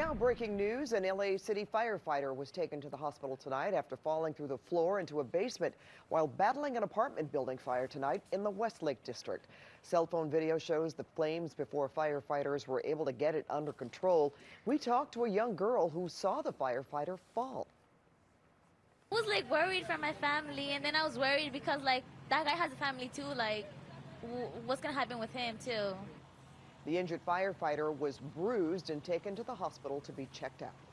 now breaking news, an LA City firefighter was taken to the hospital tonight after falling through the floor into a basement while battling an apartment building fire tonight in the Westlake district. Cell phone video shows the flames before firefighters were able to get it under control. We talked to a young girl who saw the firefighter fall. I was like worried for my family, and then I was worried because like that guy has a family too. Like, what's gonna happen with him too? The injured firefighter was bruised and taken to the hospital to be checked out.